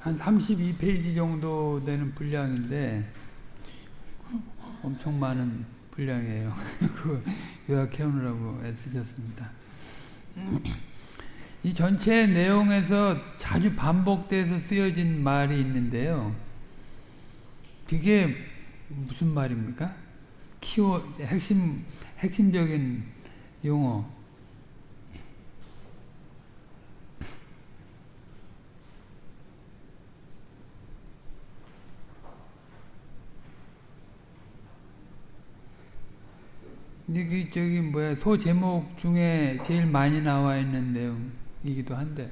한 32페이지 정도 되는 분량인데 엄청 많은 분량이에요. 그 요약해 오느라고 애쓰셨습니다. 이 전체 내용에서 자주 반복돼서 쓰여진 말이 있는데요. 그게 무슨 말입니까? 키워 핵심 핵심적인 용어. 이게 저기 뭐야 소 제목 중에 제일 많이 나와 있는 내용이기도 한데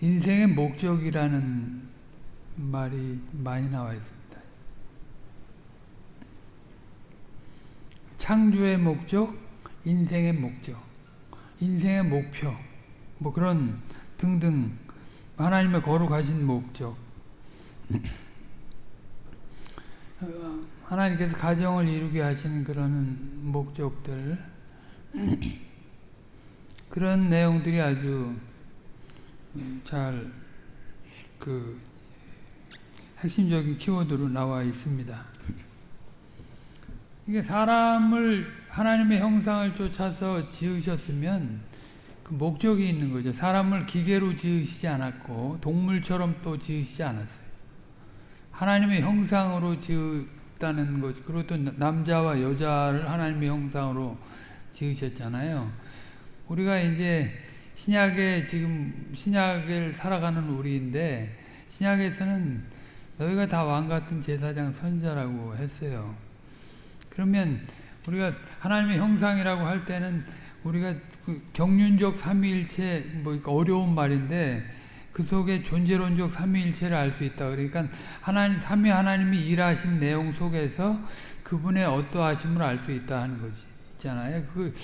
인생의 목적이라는 말이 많이 나와 있습니다. 창조의 목적, 인생의 목적, 인생의 목표, 뭐 그런 등등 하나님의 거룩하신 목적 하나님께서 가정을 이루게 하시는 그런 목적들 그런 내용들이 아주 잘 그 핵심적인 키워드로 나와 있습니다. 이게 사람을 하나님의 형상을 쫓아서 지으셨으면 그 목적이 있는 거죠. 사람을 기계로 지으시지 않았고 동물처럼 또 지으시지 않았어요. 하나님의 형상으로 지었다는 것, 그리고 또 남자와 여자를 하나님의 형상으로 지으셨잖아요. 우리가 이제 신약에 지금 신약을 살아가는 우리인데 신약에서는 너희가 다 왕 같은 제사장 선자라고 했어요. 그러면 우리가 하나님의 형상이라고 할 때는 우리가 그 경륜적 삼위일체 뭐 어려운 말인데 그 속에 존재론적 삼위일체를 알 수 있다. 그러니까 하나님 삼위 하나님이 일하신 내용 속에서 그분의 어떠하심을 알 수 있다 하는 것이 있잖아요. 그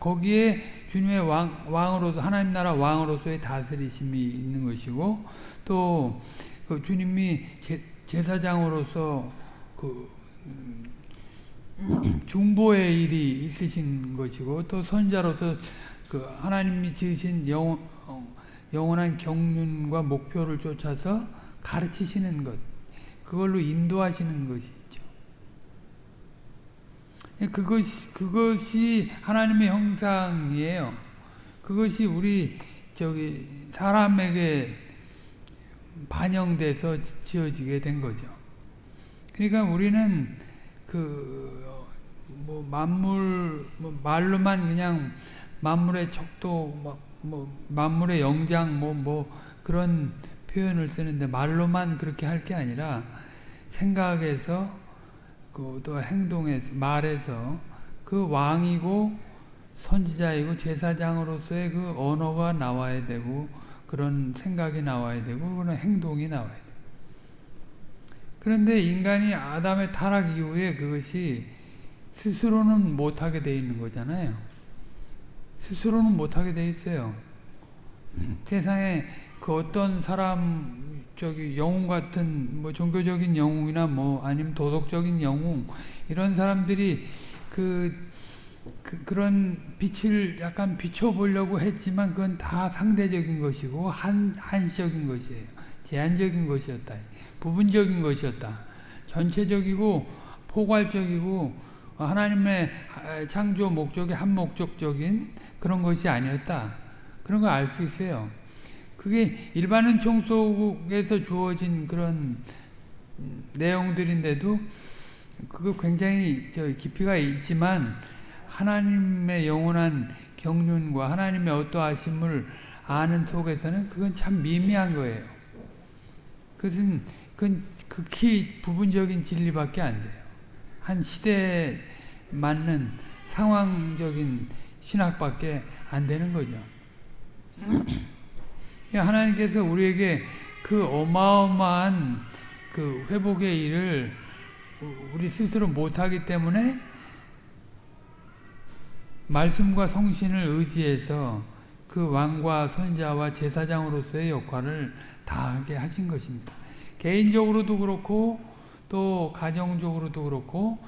거기에 주님의 왕, 왕으로서 하나님 나라 왕으로서의 다스리심이 있는 것이고 또 그 주님이 제, 제사장으로서 그 중보의 일이 있으신 것이고 또 선자로서 그 하나님이 지으신 영, 영원한 경륜과 목표를 쫓아서 가르치시는 것 그걸로 인도하시는 것이 그것이, 그것이 하나님의 형상이에요. 그것이 우리, 저기, 사람에게 반영돼서 지어지게 된 거죠. 그러니까 우리는 그, 뭐, 만물, 뭐 말로만 그냥 만물의 척도, 뭐, 뭐, 만물의 영장, 뭐, 뭐, 그런 표현을 쓰는데 말로만 그렇게 할 게 아니라 생각에서 그 또 행동에서 말에서 그 왕이고 선지자이고 제사장으로서의 그 언어가 나와야 되고 그런 생각이 나와야 되고 그런 행동이 나와야 돼. 그런데 인간이 아담의 타락 이후에 그것이 스스로는 못하게 돼 있는 거잖아요. 스스로는 못하게 돼 있어요. 세상에 그 어떤 사람 저기 영웅 같은 뭐 종교적인 영웅이나 뭐 아니면 도덕적인 영웅 이런 사람들이 그, 그 그런 빛을 약간 비춰보려고 했지만 그건 다 상대적인 것이고 한 한시적인 것이에요. 제한적인 것이었다. 부분적인 것이었다. 전체적이고 포괄적이고 하나님의 창조 목적의 한 목적적인 그런 것이 아니었다. 그런 걸 알 수 있어요. 그게 일반 은 총 속에서 주어진 그런 내용들인데도 그거 굉장히 깊이가 있지만 하나님의 영원한 경륜과 하나님의 어떠하심을 아는 속에서는 그건 참 미미한 거예요. 그것은 그건 극히 부분적인 진리밖에 안 돼요. 한 시대에 맞는 상황적인 신학밖에 안 되는 거죠. 하나님께서 우리에게 그 어마어마한 그 회복의 일을 우리 스스로 못하기 때문에 말씀과 성신을 의지해서 그 왕과 선자와 제사장으로서의 역할을 다하게 하신 것입니다. 개인적으로도 그렇고 또 가정적으로도 그렇고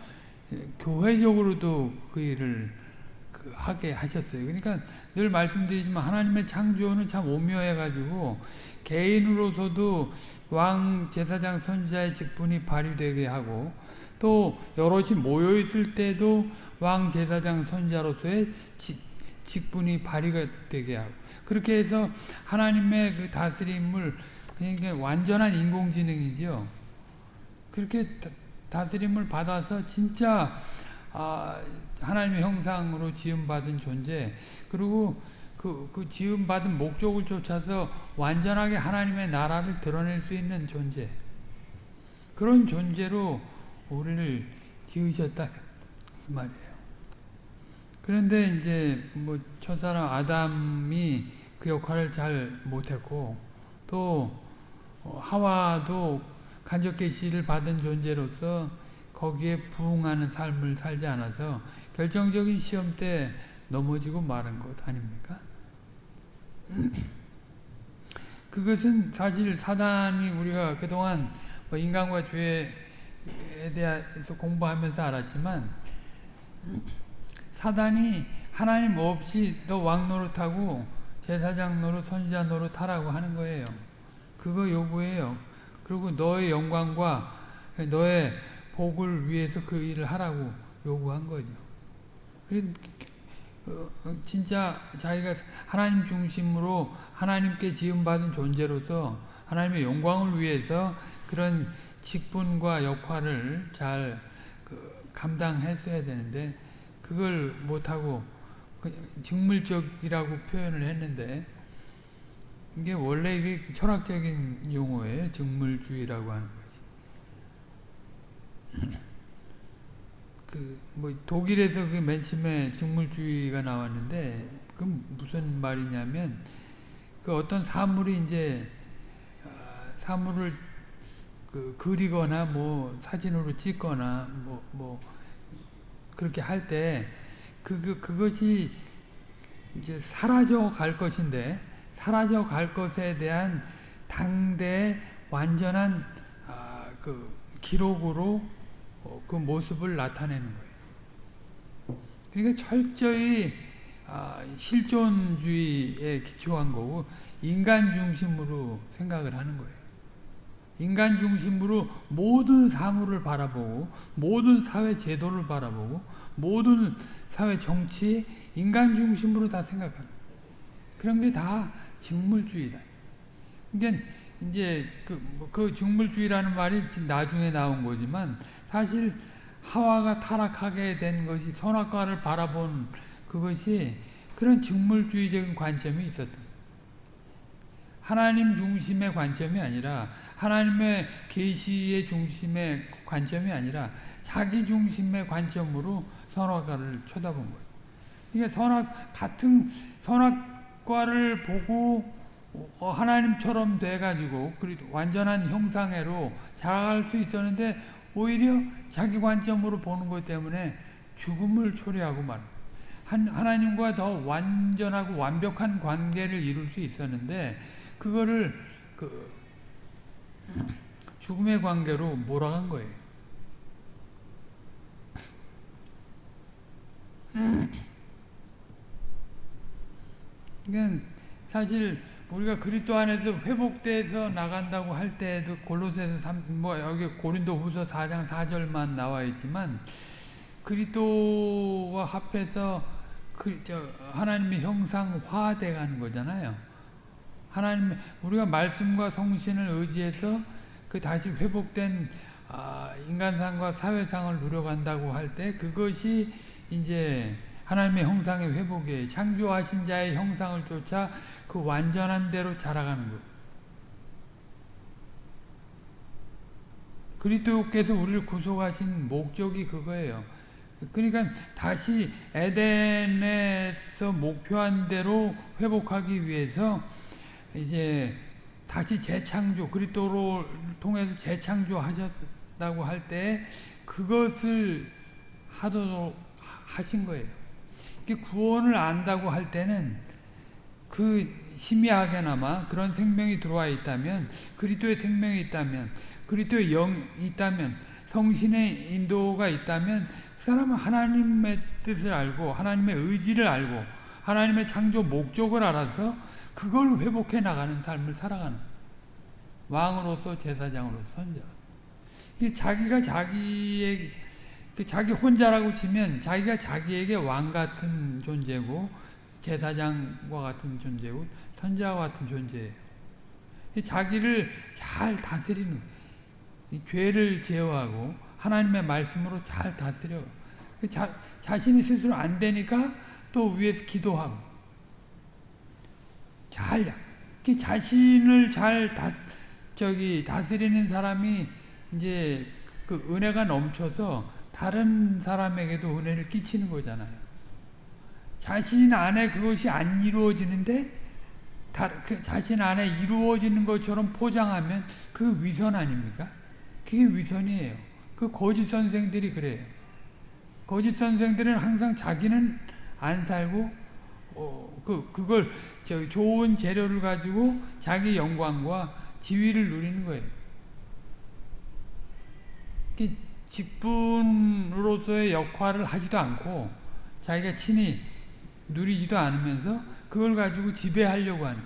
교회적으로도 그 일을 그그 하게 하셨어요. 그러니까 늘 말씀드리지만 하나님의 창조는 참 오묘해가지고 개인으로서도 왕 제사장 선지자의 직분이 발휘되게 하고 또 여럿이 모여 있을 때도 왕 제사장 선지자로서의 직분이 발휘가 되게 하고 그렇게 해서 하나님의 그 다스림을 그러니까 완전한 인공지능이죠. 그렇게 다스림을 받아서 진짜 아, 하나님의 형상으로 지음받은 존재. 그리고 그, 그 지음받은 목적을 쫓아서 완전하게 하나님의 나라를 드러낼 수 있는 존재. 그런 존재로 우리를 지으셨다. 이 말이에요. 그런데 이제 뭐 첫사람 아담이 그 역할을 잘 못했고 또 하와도 간접 계시를 받은 존재로서 거기에 부응하는 삶을 살지 않아서 결정적인 시험 때 넘어지고 마른 것 아닙니까? 그것은 사실 사단이 우리가 그동안 뭐 인간과 죄에 대해서 공부하면서 알았지만 사단이 하나님 없이 너 왕노릇하고 제사장 노릇, 선지자 노릇 하라고 하는 거예요. 그거 요구해요. 그리고 너의 영광과 너의 복을 위해서 그 일을 하라고 요구한 거죠. 어, 어, 진짜 자기가 하나님 중심으로 하나님께 지음받은 존재로서 하나님의 영광을 위해서 그런 직분과 역할을 잘그 감당했어야 되는데 그걸 못하고 직물적이라고 표현을 했는데 이게 원래 이게 철학적인 용어예요. 직물주의라고 하는 것이. 그 뭐 독일에서 그 맨 처음에 직물주의가 나왔는데 그 무슨 말이냐면 그 어떤 사물이 이제 아, 사물을 그 그리거나 뭐 사진으로 찍거나 뭐뭐 뭐 그렇게 할 때 그, 그, 그것이 이제 사라져 갈 것인데 사라져 갈 것에 대한 당대의 완전한 아, 그 기록으로 어, 그 모습을 나타내는 거예요. 그러니까 철저히 아, 실존주의에 기초한 거고 인간 중심으로 생각을 하는 거예요. 인간 중심으로 모든 사물을 바라보고 모든 사회 제도를 바라보고 모든 사회 정치 인간 중심으로 다 생각하는 그런 게 다 직물주의다. 그러니까 이제 그, 그 직물주의라는 말이 나중에 나온 거지만 사실 하와가 타락하게 된 것이 선악과를 바라본 그것이 그런 직물주의적인 관점이 있었던 하나님 중심의 관점이 아니라 하나님의 계시의 중심의 관점이 아니라 자기 중심의 관점으로 선악과를 쳐다본 거예요. 이게 선악 같은 선악 과를 보고 어, 하나님처럼 돼가지고 완전한 형상애로 자라갈 수 있었는데 오히려 자기 관점으로 보는 것 때문에 죽음을 초래하고 말. 하나님과 더 완전하고 완벽한 관계를 이룰 수 있었는데 그거를 그 죽음의 관계로 몰아간 거예요. 그러니까 사실 우리가 그리스도 안에서 회복돼서 나간다고 할 때에도 골로새서 3, 뭐 여기 고린도후서 4장 4절만 나와 있지만 그리스도와 합해서 그, 저, 하나님의 형상화돼 가는 거잖아요. 하나님 우리가 말씀과 성신을 의지해서 그 다시 회복된 아, 인간상과 사회상을 누려간다고 할 때 그것이 이제 하나님의 형상의 회복에 창조하신 자의 형상을 쫓아 그 완전한 대로 자라가는 것. 그리스도께서 우리를 구속하신 목적이 그거예요. 그러니까 다시 에덴에서 목표한 대로 회복하기 위해서 이제 다시 재창조 그리스도를 통해서 재창조하셨다고 할 때 그것을 하도록 하신 거예요. 구원을 안다고 할 때는 그 희미하게나마 그런 생명이 들어와 있다면 그리스도의 생명이 있다면 그리스도의 영이 있다면 성신의 인도가 있다면 사람은 하나님의 뜻을 알고 하나님의 의지를 알고 하나님의 창조 목적을 알아서 그걸 회복해 나가는 삶을 살아가는 왕으로서 제사장으로서 선자. 이 자기가 자기의 자기 혼자라고 치면 자기가 자기에게 왕 같은 존재고 제사장과 같은 존재고 선자와 같은 존재예요. 자기를 잘 다스리는 죄를 제어하고 하나님의 말씀으로 잘 다스려. 자, 자신이 스스로 안 되니까 또 위에서 기도하고 잘 자신을 잘 다, 저기 다스리는 사람이 이제 그 은혜가 넘쳐서 다른 사람에게도 은혜를 끼치는 거잖아요. 자신 안에 그것이 안 이루어지는데 다, 그 자신 안에 이루어지는 것처럼 포장하면 그 위선 아닙니까? 그게 위선이에요. 그 거짓 선생들이 그래요. 거짓 선생들은 항상 자기는 안 살고 어, 그 그걸 저 좋은 재료를 가지고 자기 영광과 지위를 누리는 거예요. 직분으로서의 역할을 하지도 않고 자기가 친히 누리지도 않으면서 그걸 가지고 지배하려고 하는.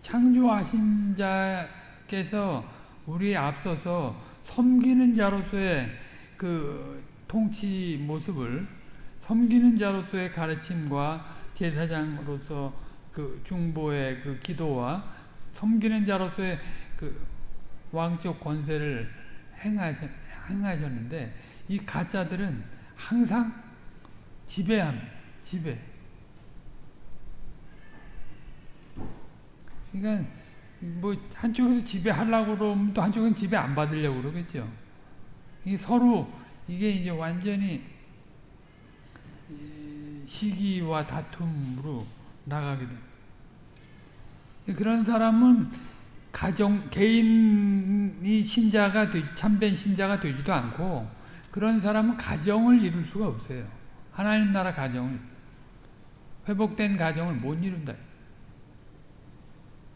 창조하신 자께서 우리에 앞서서 섬기는 자로서의 그 통치 모습을 섬기는 자로서의 가르침과 제사장으로서 그 중보의 그 기도와 섬기는 자로서의 그 왕적 권세를 행하셨, 행하셨는데 이 가짜들은 항상 지배합니다. 지배. 그러니까 뭐 한쪽에서 지배하려고 그러면 또 한쪽은 지배 안 받으려고 그러겠죠. 이게 서로 이게 이제 완전히 시기와 다툼으로 나가게 됩니다. 그런 사람은 가정 개인이 신자가 되, 참된 신자가 되지도 않고 그런 사람은 가정을 이룰 수가 없어요. 하나님 나라 가정을 회복된 가정을 못 이룬다.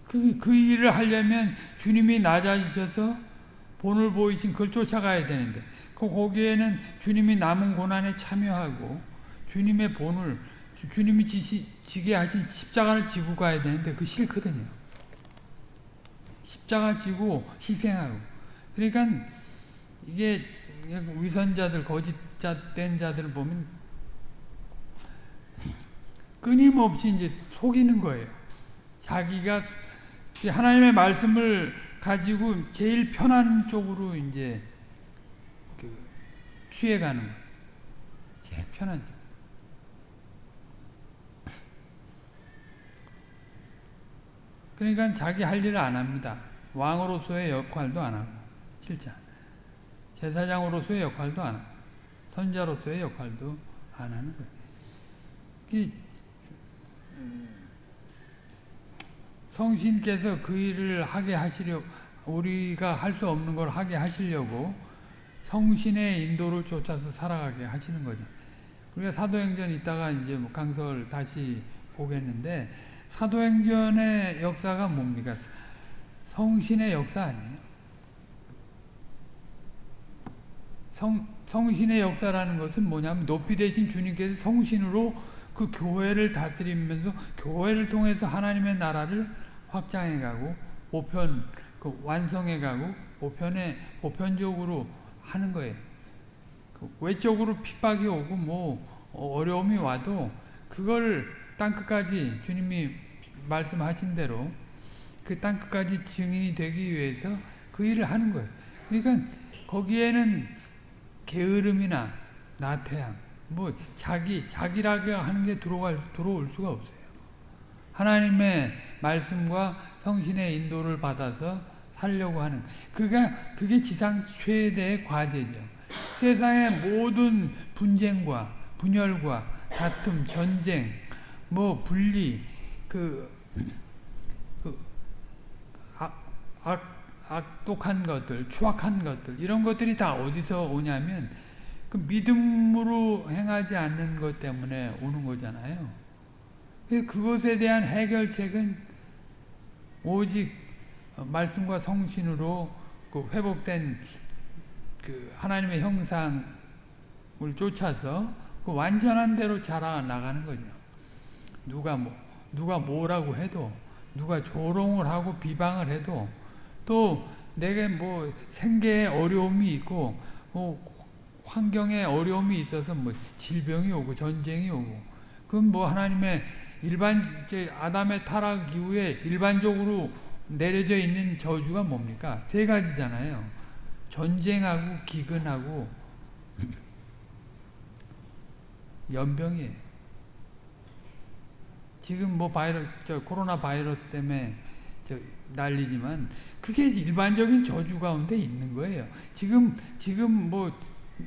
그, 그 일을 하려면 주님이 낮아지셔서 본을 보이신 그걸 쫓아가야 되는데 그 거기에는 주님이 남은 고난에 참여하고 주님의 본을 주, 님이 지시, 지게 하신 십자가를 지고 가야 되는데 그 싫거든요. 십자가 지고 희생하고 그러니까 이게 위선자들 거짓된 자들을 보면 끊임없이 이제 속이는 거예요. 자기가 하나님의 말씀을 가지고 제일 편한 쪽으로 이제 그 취해가는 거예요. 제일 편한 쪽. 그러니까 자기 할 일을 안 합니다. 왕으로서의 역할도 안 하고 실자 제사장으로서의 역할도 안 하고 선자로서의 역할도 안 하는 거예요. 성신께서 그 일을 하게 하시려 우리가 할 수 없는 걸 하게 하시려고 성신의 인도를 쫓아서 살아가게 하시는 거죠. 우리가 사도행전 있다가 이제 뭐 강설 다시 보겠는데 사도행전의 역사가 뭡니까? 성신의 역사 아니에요. 성, 성신의 역사라는 것은 뭐냐면 높이 되신 주님께서 성신으로 그 교회를 다스리면서 교회를 통해서 하나님의 나라를 확장해가고 보편 그 완성해가고 보편에 보편적으로 하는 거예요. 그 외적으로 핍박이 오고 뭐 어려움이 와도 그걸 땅 끝까지 주님이 말씀하신 대로 그 땅 끝까지 증인이 되기 위해서 그 일을 하는 거예요. 그러니까 거기에는 게으름이나 나태함, 뭐 자기 자기라고 하는 게 들어갈 들어올 수가 없어요. 하나님의 말씀과 성신의 인도를 받아서 살려고 하는 그가 그게 지상 최대의 과제죠. 세상의 모든 분쟁과 분열과 다툼, 전쟁, 뭐 분리, 그, 그 악, 악, 악독한 것들, 추악한 것들 이런 것들이 다 어디서 오냐면 그 믿음으로 행하지 않는 것 때문에 오는 거잖아요. 그것에 대한 해결책은 오직 말씀과 성신으로 그 회복된 그 하나님의 형상을 쫓아서 그 완전한 대로 자라 나가는 거죠. 누가 뭐 누가 뭐라고 해도 누가 조롱을 하고 비방을 해도 또 내게 뭐 생계에 어려움이 있고 뭐 환경에 어려움이 있어서 뭐 질병이 오고 전쟁이 오고 그건 뭐 하나님의 일반 아담의 타락 이후에 일반적으로 내려져 있는 저주가 뭡니까? 세 가지잖아요. 전쟁하고 기근하고 연병이에요. 지금 뭐 바이러스, 저 코로나 바이러스 때문에 저 난리지만 그게 일반적인 저주 가운데 있는 거예요. 지금 지금 뭐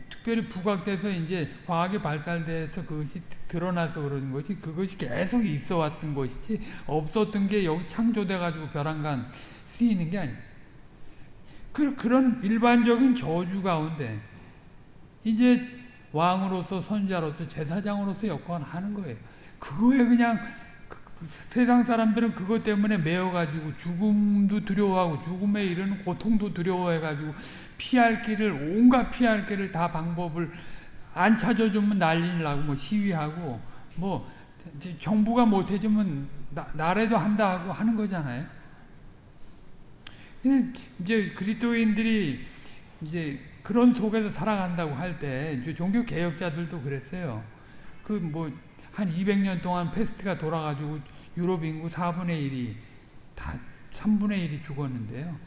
특별히 부각돼서 이제 과학이 발달돼서 그것이 드러나서 그러는 거지 그것이 계속 있어 왔던 것이지 없었던 게 여기 창조돼 가지고 벼랑간 쓰이는 게 아니에요. 그, 그런 일반적인 저주 가운데 이제 왕으로서 선자로서 제사장으로서 역할을 하는 거예요. 그거에 그냥 세상 사람들은 그것 때문에 매여가지고 죽음도 두려워하고 죽음에 이르는 고통도 두려워해가지고 피할 길을 온갖 피할 길을 다 방법을 안 찾아주면 난리 나고 뭐 시위하고 뭐 정부가 못 해주면 나, 나라도 한다 하고 하는 거잖아요. 이제 그리스도인들이 이제 그런 속에서 살아간다고 할 때 종교 개혁자들도 그랬어요. 그뭐 한 200년 동안 패스트가 돌아가지고 유럽 인구 4분의 1이 다 3분의 1이 죽었는데요.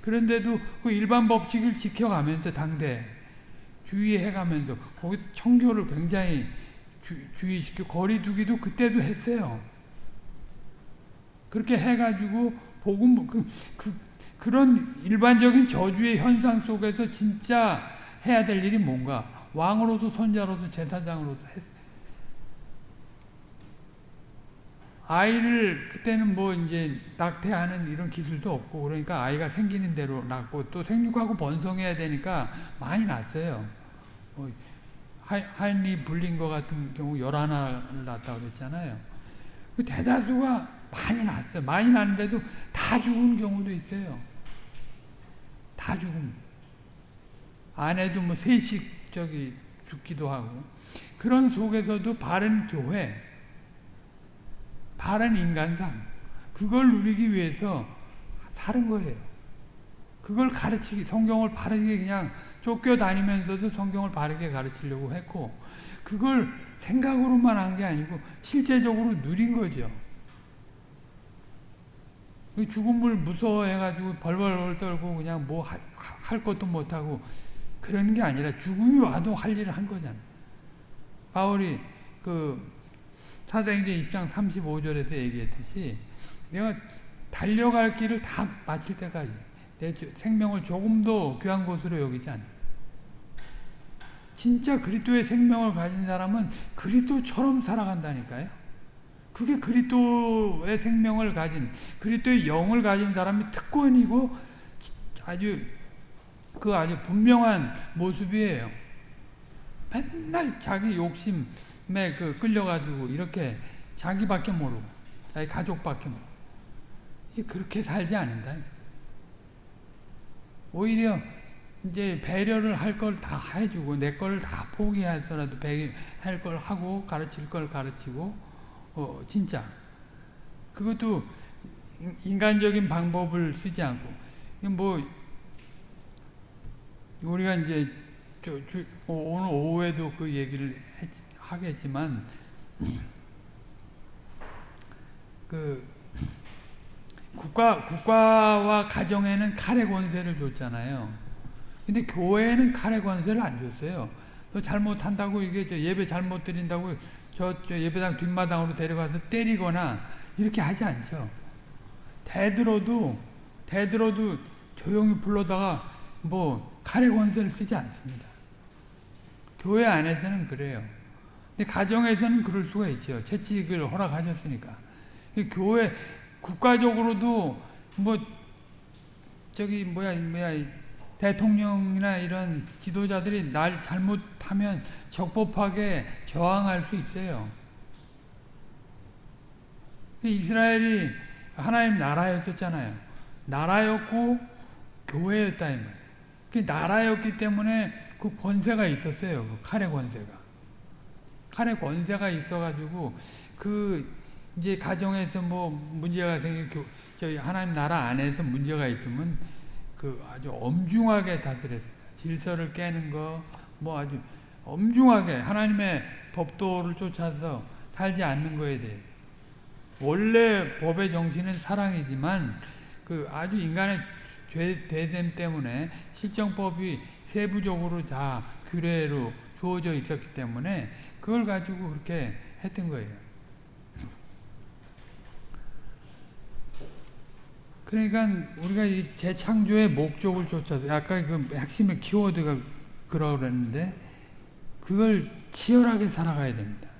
그런데도 그 일반 법칙을 지켜가면서 당대 주의해가면서 거기서 청교를 굉장히 주, 주의시켜 거리 두기도 그때도 했어요. 그렇게 해가지고 복음 그, 그 그런 일반적인 저주의 현상 속에서 진짜 해야 될 일이 뭔가 왕으로서 선자로서 제사장으로서 했 아이를 그때는 뭐 이제 낙태하는 이런 기술도 없고 그러니까 아이가 생기는 대로 낳고 또 생육하고 번성해야 되니까 많이 낳았어요. 뭐 하인리 불린 것 같은 경우 열하나를 낳았다고 그랬잖아요. 그 대다수가 많이 낳았어요. 많이 낳는데도 다 죽은 경우도 있어요. 다 죽음. 아내도 뭐 셋씩 저기 죽기도 하고 그런 속에서도 바른 교회, 바른 인간상 그걸 누리기 위해서 사는 거예요. 그걸 가르치기, 성경을 바르게 그냥 쫓겨다니면서도 성경을 바르게 가르치려고 했고 그걸 생각으로만 한 게 아니고 실제적으로 누린 거죠. 그 죽음을 무서워해가지고 벌벌 떨고 그냥 뭐 할 것도 못하고 그러는 게 아니라 죽음이 와도 할 일을 한 거잖아. 바울이 그 사도행전 20장 35절에서 얘기했듯이 내가 달려갈 길을 다 마칠 때까지 내 생명을 조금도 귀한 것으로 여기지 않아. 진짜 그리스도의 생명을 가진 사람은 그리스도처럼 살아간다니까요. 그게 그리스도의 생명을 가진 그리스도의 영을 가진 사람이 특권이고 아주 그 아주 분명한 모습이에요. 맨날 자기 욕심에 그 끌려가지고 이렇게 자기밖에 모르고 자기 가족밖에 모르고 그렇게 살지 않는다. 오히려 이제 배려를 할 걸 다 해주고 내 걸 다 포기해서라도 할 걸 하고 가르칠 걸 가르치고 어, 진짜. 그것도 인간적인 방법을 쓰지 않고, 뭐, 우리가 이제, 저, 주, 오늘 오후에도 그 얘기를 해, 하겠지만, 그, 국가, 국가와 가정에는 칼의 권세를 줬잖아요. 근데 교회에는 칼의 권세를 안 줬어요. 너 잘못한다고 이게 예배 잘못 드린다고 저, 저 예배당 뒷마당으로 데려가서 때리거나 이렇게 하지 않죠. 대들어도 대들어도 조용히 불러다가 뭐 칼의 권세를 쓰지 않습니다. 교회 안에서는 그래요. 근데 가정에서는 그럴 수가 있죠. 채찍을 허락하셨으니까. 교회 국가적으로도 뭐 저기 뭐야 뭐야 대통령이나 이런 지도자들이 날 잘못하면 적법하게 저항할 수 있어요. 이스라엘이 하나님 나라였었잖아요. 나라였고 교회였다 이 말. 그 나라였기 때문에 그 권세가 있었어요. 그 칼의 권세가. 칼의 권세가 있어가지고 그 이제 가정에서 뭐 문제가 생겨 저희 하나님 나라 안에서 문제가 있으면 그 아주 엄중하게 다스렸어요. 질서를 깨는 거 뭐 아주 엄중하게 하나님의 법도를 쫓아서 살지 않는 거에 대해 원래 법의 정신은 사랑이지만 그 아주 인간의 죄 되됨 때문에 실정법이 세부적으로 다 규례로 주어져 있었기 때문에 그걸 가지고 그렇게 했던 거예요. 그러니까 우리가 이 재창조의 목적을 쫓아서 아까 그 핵심의 키워드가 그러고 그랬는데 그걸 치열하게 살아가야 됩니다.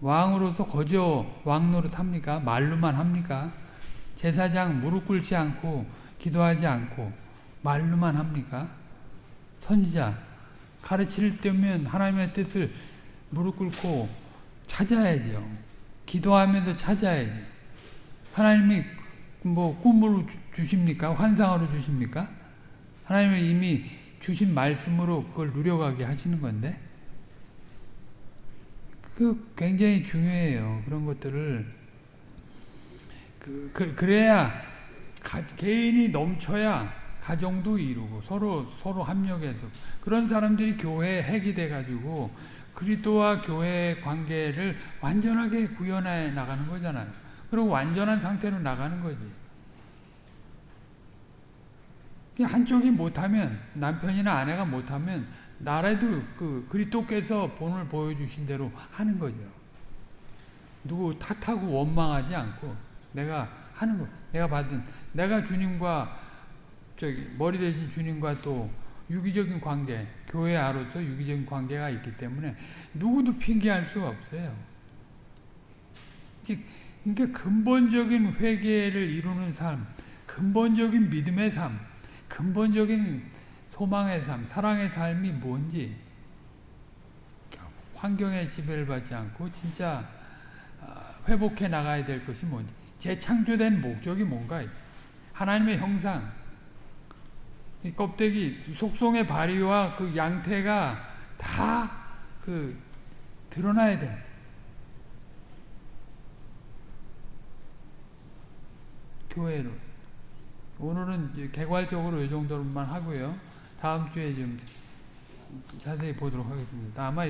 왕으로서 거저 왕노릇 합니까? 말로만 합니까? 제사장 무릎 꿇지 않고 기도하지 않고 말로만 합니까? 선지자 가르칠 때면 하나님의 뜻을 무릎 꿇고 찾아야죠. 기도하면서 찾아야지. 하나님이 뭐 꿈으로 주 십니까? 환상으로 주십니까? 하나님이 이미 주신 말씀으로 그걸 누려가게 하시는 건데 그 굉장히 중요해요. 그런 것들을 그, 그 그래야 가, 개인이 넘쳐야 가정도 이루고 서로 서로 합력해서 그런 사람들이 교회에 핵이 돼 가지고 그리스도와 교회의 관계를 완전하게 구현해 나가는 거잖아요. 그리고 완전한 상태로 나가는 거지. 한쪽이 못하면 남편이나 아내가 못하면 나라도 그 그리스도께서 본을 보여주신 대로 하는 거죠. 누구 탓하고 원망하지 않고 내가 하는 거, 내가 받은 내가 주님과 저기 머리 대신 주님과 또 유기적인 관계, 교회 아로서 유기적인 관계가 있기 때문에 누구도 핑계할 수가 없어요. 그러니까 근본적인 회개를 이루는 삶, 근본적인 믿음의 삶, 근본적인 소망의 삶, 사랑의 삶이 뭔지 환경의 지배를 받지 않고 진짜 회복해 나가야 될 것이 뭔지 재창조된 목적이 뭔가 하나님의 형상 이 껍데기 속성의 발휘와 그 양태가 다 그 드러나야 돼. 교회로. 오늘은 개괄적으로 이 정도로만 하고요. 다음 주에 좀 자세히 보도록 하겠습니다. 아마